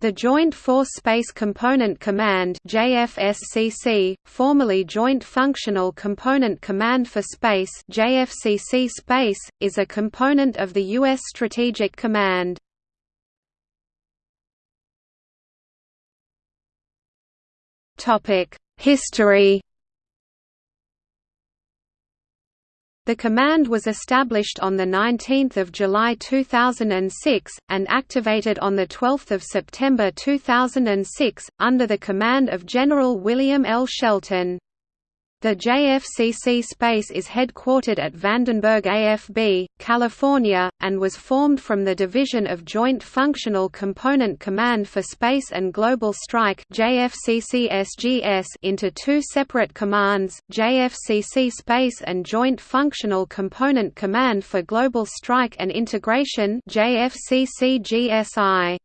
The Joint Force Space Component Command JFSCC, formerly Joint Functional Component Command for Space JFCC Space, is a component of the U.S. Strategic Command. History The command was established on 19 July 2006, and activated on 12 September 2006, under the command of General William L. Shelton. The JFCC space is headquartered at Vandenberg AFB, California, and was formed from the division of Joint Functional Component Command for Space and Global Strike into two separate commands, JFCC Space and Joint Functional Component Command for Global Strike and Integration JFCC-GSI.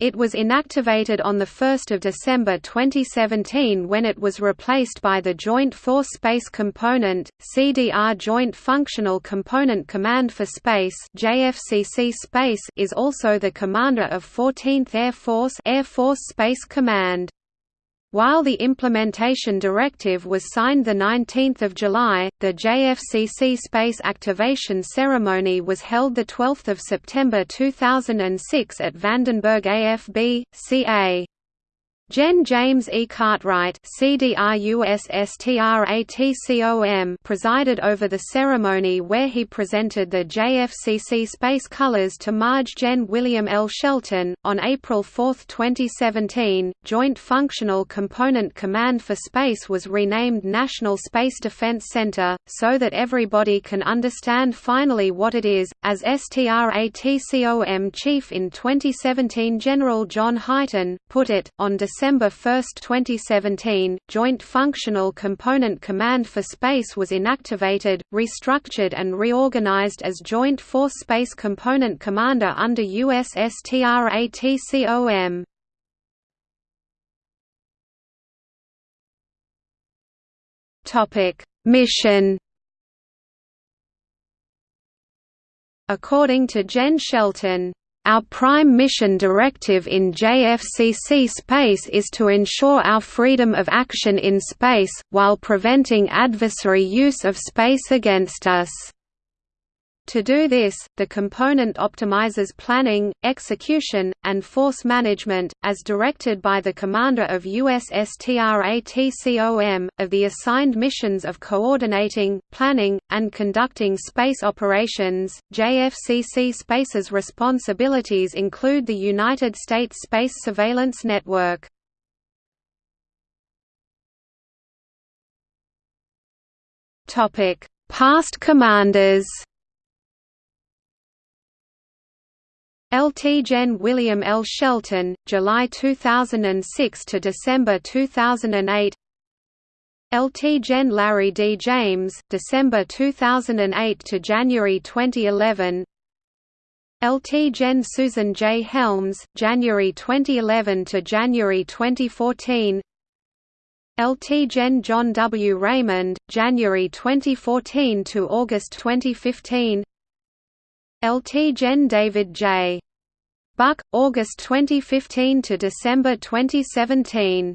It was inactivated on 1 December 2017 when it was replaced by the Joint Force Space Component, CDR Joint Functional Component Command for Space JFCC Space is also the commander of 14th Air Force Air Force Space Command. While the implementation directive was signed 19 July, the JFCC space activation ceremony was held 12 September 2006 at Vandenberg AFB, CA. Gen James E. Cartwright presided over the ceremony where he presented the JFCC space colors to Marge Gen William L. Shelton. On April 4, 2017, Joint Functional Component Command for Space was renamed National Space Defense Center, so that everybody can understand finally what it is, as STRATCOM Chief in 2017 General John Hyten, put it, on December December 1, 2017, Joint Functional Component Command for Space was inactivated, restructured and reorganized as Joint Force Space Component Commander under USSTRATCOM. Mission According to Gen Shelton, our prime mission directive in JFCC space is to ensure our freedom of action in space, while preventing adversary use of space against us. To do this, the component optimizes planning, execution, and force management, as directed by the commander of USSTRATCOM, of the assigned missions of coordinating, planning, and conducting space operations. JFCC Space's responsibilities include the United States Space Surveillance Network. Past commanders LT Gen. William L. Shelton, July 2006 to December 2008 LT Gen. Larry D. James, December 2008 to January 2011 LT Gen. Susan J. Helms, January 2011 to January 2014 LT Gen. John W. Raymond, January 2014 to August 2015 LT Gen David J. Buck, August 2015 to December 2017